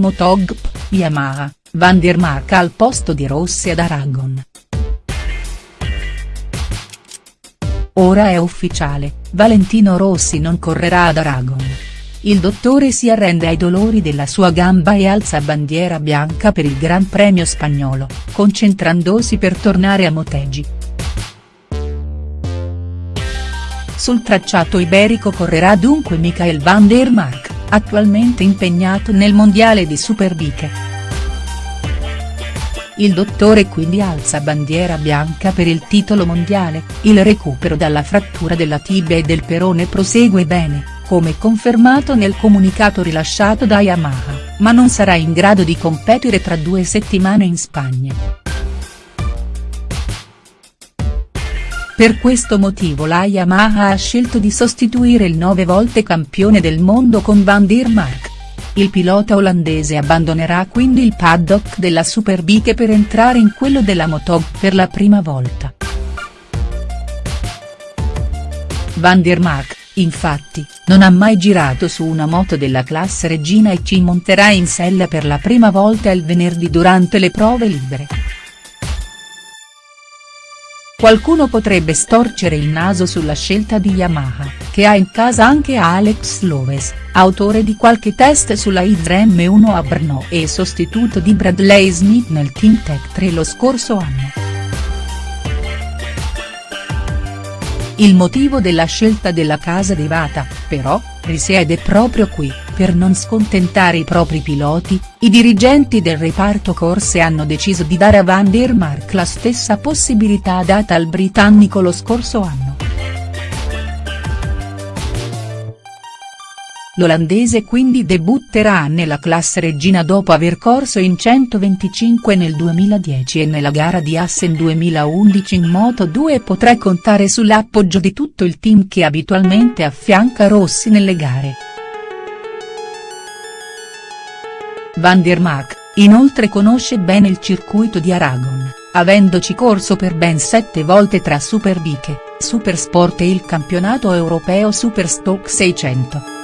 Motogp, Yamaha, Van der Mark al posto di Rossi ad Aragon. Ora è ufficiale, Valentino Rossi non correrà ad Aragon. Il dottore si arrende ai dolori della sua gamba e alza bandiera bianca per il Gran Premio spagnolo, concentrandosi per tornare a Motegi. Sul tracciato iberico correrà dunque Michael van der Mark, attualmente impegnato nel mondiale di Superbike. Il dottore quindi alza bandiera bianca per il titolo mondiale, il recupero dalla frattura della tibia e del perone prosegue bene, come confermato nel comunicato rilasciato da Yamaha, ma non sarà in grado di competere tra due settimane in Spagna. Per questo motivo la Yamaha ha scelto di sostituire il nove volte campione del mondo con Van der Mark. Il pilota olandese abbandonerà quindi il paddock della Superbike per entrare in quello della Motog per la prima volta. Van der Mark, infatti, non ha mai girato su una moto della classe regina e ci monterà in sella per la prima volta il venerdì durante le prove libere. Qualcuno potrebbe storcere il naso sulla scelta di Yamaha, che ha in casa anche Alex Loves, autore di qualche test sulla Hydra M1 a Brno e sostituto di Bradley Smith nel Team Tech 3 lo scorso anno. Il motivo della scelta della casa di Vata, però, risiede proprio qui, per non scontentare i propri piloti, i dirigenti del reparto corse hanno deciso di dare a Van der Mark la stessa possibilità data al britannico lo scorso anno. L'olandese quindi debutterà nella classe regina dopo aver corso in 125 nel 2010 e nella gara di Assen 2011 in Moto2 e potrà contare sull'appoggio di tutto il team che abitualmente affianca Rossi nelle gare. Van der Mark, inoltre conosce bene il circuito di Aragon, avendoci corso per ben sette volte tra Superbike, Supersport e il campionato europeo Superstock 600.